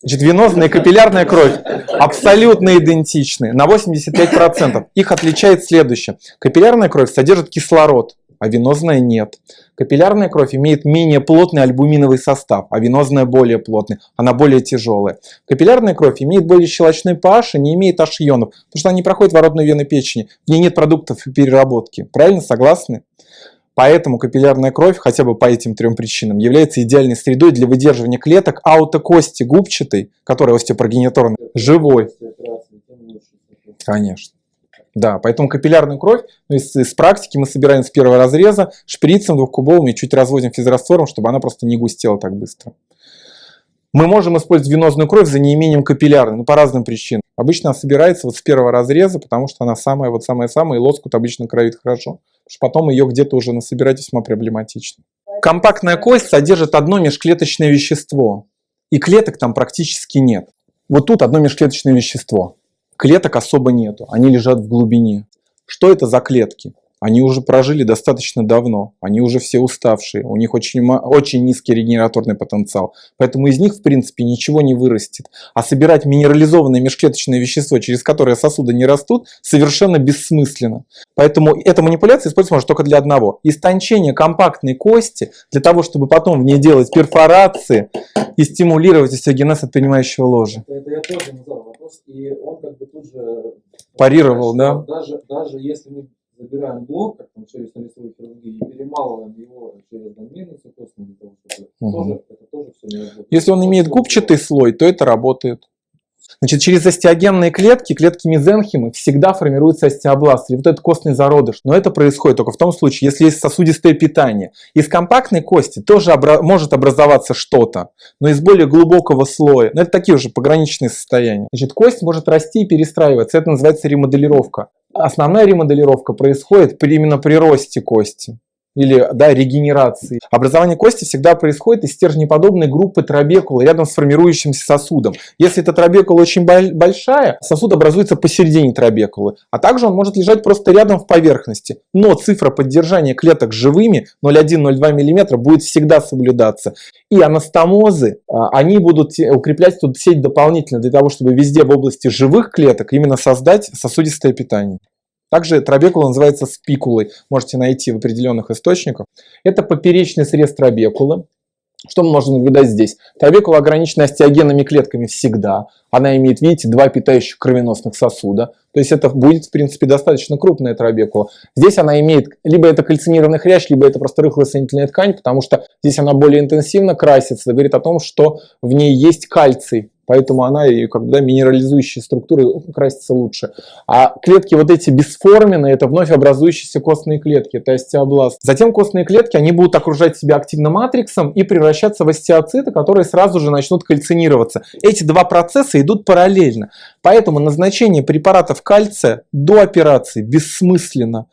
Значит, венозная и капиллярная кровь абсолютно идентичны на 85%. Их отличает следующее. Капиллярная кровь содержит кислород, а венозная нет. Капиллярная кровь имеет менее плотный альбуминовый состав, а венозная более плотный, она более тяжелая. Капиллярная кровь имеет более щелочной pH и не имеет H-ионов, потому что она не проходит в родной вены печени, в ней нет продуктов переработки. Правильно, согласны? Поэтому капиллярная кровь, хотя бы по этим трем причинам, является идеальной средой для выдерживания клеток аутокости губчатой, которая остеопрогениторная, живой. Конечно. Да, поэтому капиллярную кровь, ну, из, из практики мы собираем с первого разреза шприцем двухкубовым и чуть разводим физраствором, чтобы она просто не густела так быстро. Мы можем использовать венозную кровь за неимением капиллярной, но по разным причинам. Обычно она собирается вот с первого разреза, потому что она самая, вот самая-самая, и лоскут обычно кровит хорошо что потом ее где-то уже насобирать весьма проблематично. Компактная кость содержит одно межклеточное вещество, и клеток там практически нет. Вот тут одно межклеточное вещество. Клеток особо нету, они лежат в глубине. Что это за клетки? Они уже прожили достаточно давно, они уже все уставшие, у них очень, очень низкий регенераторный потенциал, поэтому из них в принципе ничего не вырастет. А собирать минерализованное межклеточное вещество, через которое сосуды не растут, совершенно бессмысленно. Поэтому эта манипуляция используется можно только для одного. Истончение компактной кости, для того, чтобы потом в ней делать перфорации и стимулировать остеогенез от принимающего ложа. Это я тоже задал вопрос, и он как бы тут же парировал, да? Даже, даже если мы забираем блок, как там через лицевой хирургии, и перемалываем его через дольменную цитосную для того, чтобы угу. тоже, это тоже все не работает. Если он имеет губчатый слой, то это работает. Значит, через остеогенные клетки, клетки мезенхимы, всегда формируется остеобласт, или вот этот костный зародыш. Но это происходит только в том случае, если есть сосудистое питание. Из компактной кости тоже обра может образоваться что-то, но из более глубокого слоя. Но это такие уже пограничные состояния. Значит, кость может расти и перестраиваться. Это называется ремоделировка. Основная ремоделировка происходит именно при росте кости или да, регенерации. Образование кости всегда происходит из стержнеподобной группы трабекулы рядом с формирующимся сосудом. Если эта трабекула очень большая, сосуд образуется посередине трабекулы, а также он может лежать просто рядом в поверхности. Но цифра поддержания клеток живыми 0,1-0,2 мм будет всегда соблюдаться. И анастомозы, а, они будут укреплять тут сеть дополнительно для того, чтобы везде в области живых клеток именно создать сосудистое питание. Также трабекула называется спикулой, можете найти в определенных источниках. Это поперечный срез трабекулы. Что мы можем наблюдать здесь? Трабекула ограничена остеогенными клетками всегда. Она имеет, видите, два питающих кровеносных сосуда. То есть это будет, в принципе, достаточно крупная трабекула. Здесь она имеет, либо это кальцинированный хрящ, либо это просто рыхлая соединительная ткань, потому что здесь она более интенсивно красится. Это говорит о том, что в ней есть кальций. Поэтому она и когда минерализующие структуры красятся лучше. А клетки вот эти бесформенные, это вновь образующиеся костные клетки, это остеобласт. Затем костные клетки, они будут окружать себя активным матриксом и превращаться в остеоциты, которые сразу же начнут кальцинироваться. Эти два процесса идут параллельно. Поэтому назначение препаратов кальция до операции бессмысленно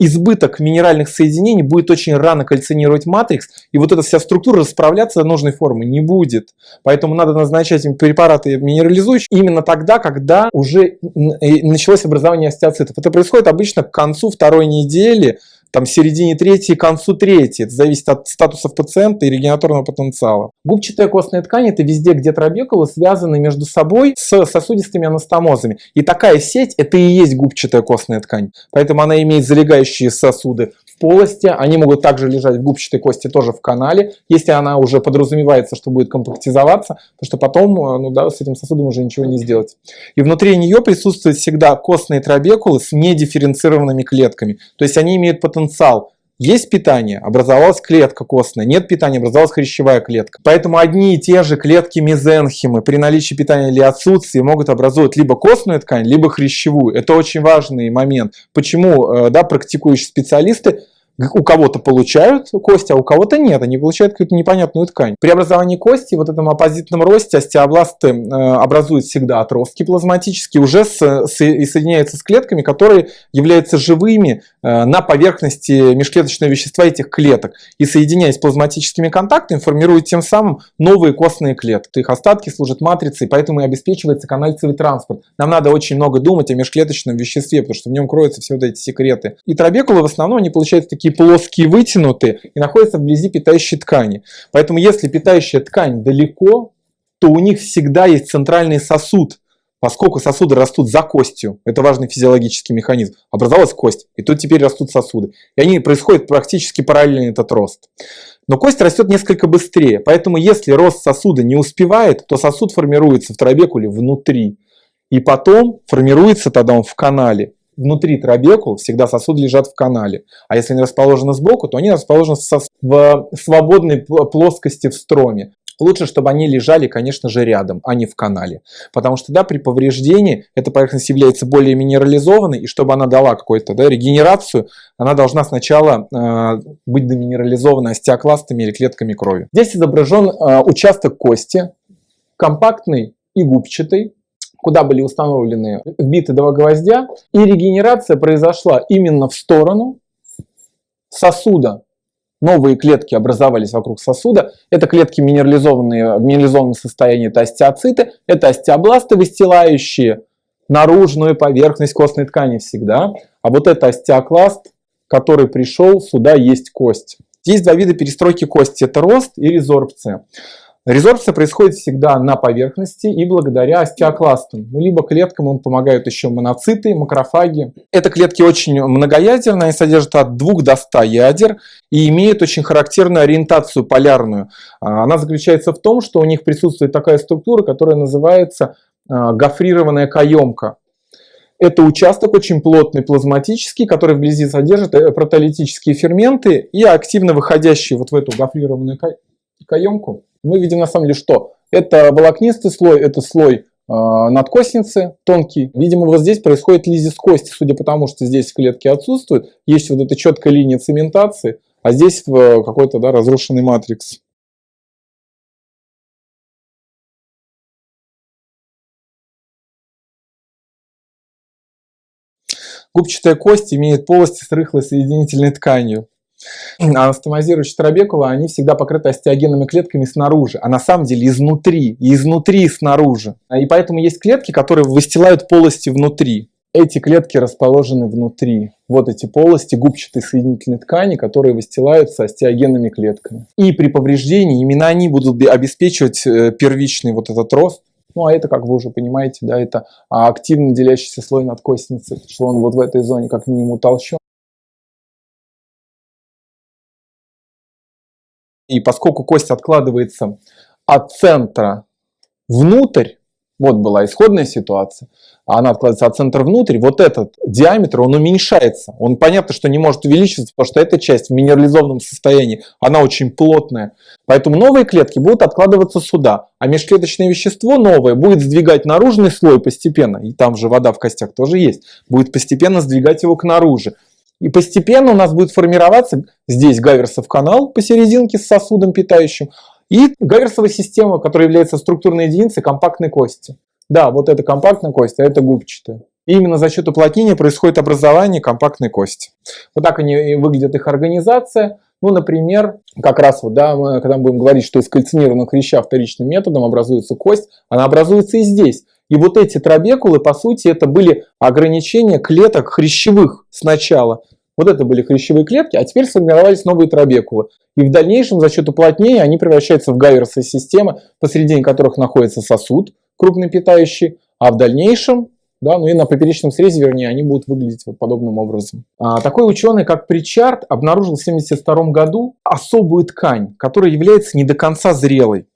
избыток минеральных соединений будет очень рано кальцинировать матрикс, и вот эта вся структура расправляться до нужной формы не будет. Поэтому надо назначать им препараты минерализующие именно тогда, когда уже началось образование остеоцитов. Это происходит обычно к концу второй недели, там, середине третьей, концу третьей. Это зависит от статусов пациента и регенаторного потенциала. Губчатая костная ткань – это везде, где трабекулы связаны между собой с сосудистыми анастомозами. И такая сеть – это и есть губчатая костная ткань. Поэтому она имеет залегающие сосуды полости, они могут также лежать в губчатой кости тоже в канале, если она уже подразумевается, что будет компактизоваться, потому что потом э, ну да, с этим сосудом уже ничего не сделать. И внутри нее присутствуют всегда костные трабекулы с недифференцированными клетками, то есть они имеют потенциал есть питание, образовалась клетка костная, нет питания, образовалась хрящевая клетка. Поэтому одни и те же клетки мезенхимы при наличии питания или отсутствии могут образовать либо костную ткань, либо хрящевую. Это очень важный момент. Почему э, да, практикующие специалисты у кого-то получают кости, а у кого-то нет, они получают какую-то непонятную ткань. При образовании кости, вот этом оппозитном росте, остеобласты э, образуют всегда отростки плазматические, уже с, с, и соединяются с клетками, которые являются живыми э, на поверхности межклеточного вещества этих клеток. И соединяясь плазматическими контактами, формируют тем самым новые костные клетки. Их остатки служат матрицей, поэтому и обеспечивается канальцевый транспорт. Нам надо очень много думать о межклеточном веществе, потому что в нем кроются все вот эти секреты. И трабекулы в основном они получают такие такие плоские, вытянутые и находятся вблизи питающей ткани. Поэтому если питающая ткань далеко, то у них всегда есть центральный сосуд, Поскольку сосуды растут за костью, это важный физиологический механизм, образовалась кость, и тут теперь растут сосуды. И они происходят практически параллельно этот рост. Но кость растет несколько быстрее, поэтому если рост сосуда не успевает, то сосуд формируется в трабекуле внутри. И потом формируется тогда он в канале. Внутри трабекул всегда сосуды лежат в канале. А если они расположены сбоку, то они расположены в свободной плоскости в строме. Лучше, чтобы они лежали, конечно же, рядом, а не в канале. Потому что да, при повреждении эта поверхность является более минерализованной, и чтобы она дала какую-то да, регенерацию, она должна сначала э, быть деминерализована остеокластами или клетками крови. Здесь изображен э, участок кости, компактный и губчатый, куда были установлены вбиты два гвоздя, и регенерация произошла именно в сторону сосуда новые клетки образовались вокруг сосуда. Это клетки минерализованные, в минерализованном состоянии, это остеоциты, это остеобласты, выстилающие наружную поверхность костной ткани всегда. А вот это остеокласт, который пришел, сюда есть кость. Есть два вида перестройки кости, это рост и резорбция. Резорбция происходит всегда на поверхности и благодаря остеокластам. Ну, либо клеткам им помогают еще моноциты, макрофаги. Это клетки очень многоядерные, они содержат от 2 до 100 ядер и имеют очень характерную ориентацию полярную. А, она заключается в том, что у них присутствует такая структура, которая называется а, гофрированная каемка. Это участок очень плотный, плазматический, который вблизи содержит э, протеолитические ферменты и активно выходящие вот в эту гофрированную каемку мы видим на самом деле что? Это волокнистый слой, это слой э, надкостницы тонкий. Видимо, вот здесь происходит лизис кости, судя по тому, что здесь клетки отсутствуют. Есть вот эта четкая линия цементации, а здесь какой-то да, разрушенный матрикс. Губчатая кость имеет полости с рыхлой соединительной тканью. А анастомозирующие трабекула, они всегда покрыты остеогенными клетками снаружи, а на самом деле изнутри, и изнутри, и снаружи. И поэтому есть клетки, которые выстилают полости внутри. Эти клетки расположены внутри. Вот эти полости губчатой соединительной ткани, которые выстилаются остеогенными клетками. И при повреждении именно они будут обеспечивать э, первичный вот этот рост. Ну, а это, как вы уже понимаете, да, это активно делящийся слой надкостницы, что он вот в этой зоне как минимум утолщен. И поскольку кость откладывается от центра внутрь, вот была исходная ситуация, а она откладывается от центра внутрь, вот этот диаметр, он уменьшается. Он понятно, что не может увеличиваться, потому что эта часть в минерализованном состоянии, она очень плотная. Поэтому новые клетки будут откладываться сюда, а межклеточное вещество новое будет сдвигать наружный слой постепенно, и там же вода в костях тоже есть, будет постепенно сдвигать его к наружу. И постепенно у нас будет формироваться здесь Гаверсов канал посерединке с сосудом питающим и Гаверсовая система, которая является структурной единицей компактной кости. Да, вот это компактная кость, а это губчатая. И именно за счет уплотнения происходит образование компактной кости. Вот так они выглядят их организация. Ну, например, как раз вот, да, мы, когда мы будем говорить, что из кальцинированных хряща вторичным методом образуется кость, она образуется и здесь. И вот эти трабекулы, по сути, это были ограничения клеток хрящевых сначала. Вот это были хрящевые клетки, а теперь сформировались новые трабекулы. И в дальнейшем за счет уплотнения они превращаются в гаверсовые системы, посредине которых находится сосуд крупный питающий, а в дальнейшем да, ну и на поперечном срезе, вернее, они будут выглядеть вот подобным образом. А, такой ученый, как Причард, обнаружил в 1972 году особую ткань, которая является не до конца зрелой.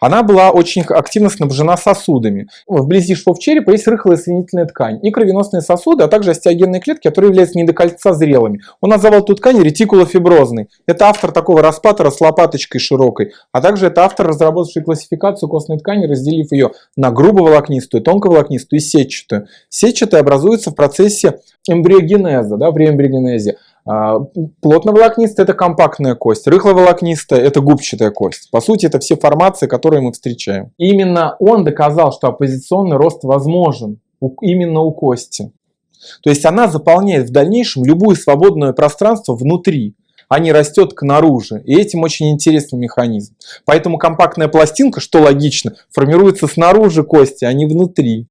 Она была очень активно снабжена сосудами. Вблизи швов черепа есть рыхлая соединительная ткань и кровеносные сосуды, а также остеогенные клетки, которые являются не до кольца зрелыми. Он назвал эту ткань ретикулофиброзной. Это автор такого распатора с лопаточкой широкой, а также это автор, разработавший классификацию костной ткани, разделив ее на грубоволокнистую, тонковолокнистую и сетчатую. Сетчатая образуется в процессе эмбриогенеза, да, при эмбриогенезе. А, плотноволокнистая – это компактная кость, рыхловолокнистая – это губчатая кость. По сути, это все формации, которые мы встречаем. Именно он доказал, что оппозиционный рост возможен именно у кости. То есть она заполняет в дальнейшем любое свободное пространство внутри, а не растет к наружу. И этим очень интересный механизм. Поэтому компактная пластинка, что логично, формируется снаружи кости, а не внутри.